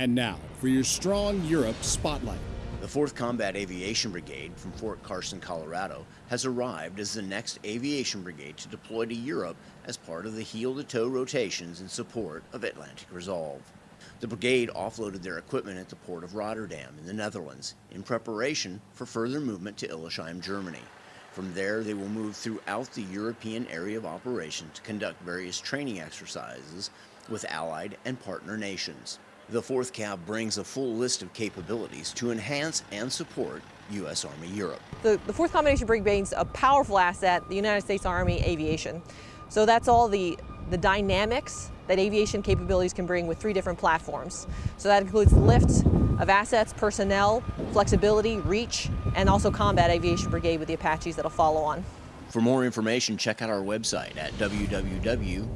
And now for your Strong Europe Spotlight. The 4th Combat Aviation Brigade from Fort Carson, Colorado has arrived as the next aviation brigade to deploy to Europe as part of the heel to toe rotations in support of Atlantic Resolve. The brigade offloaded their equipment at the port of Rotterdam in the Netherlands in preparation for further movement to Illesheim, Germany. From there, they will move throughout the European area of operation to conduct various training exercises with allied and partner nations. The 4th CAB brings a full list of capabilities to enhance and support U.S. Army Europe. The, the 4th Combat Aviation Brigade is a powerful asset, the United States Army aviation. So that's all the, the dynamics that aviation capabilities can bring with three different platforms. So that includes lift of assets, personnel, flexibility, reach, and also combat aviation brigade with the Apaches that'll follow on. For more information, check out our website at www.eur.army.mil.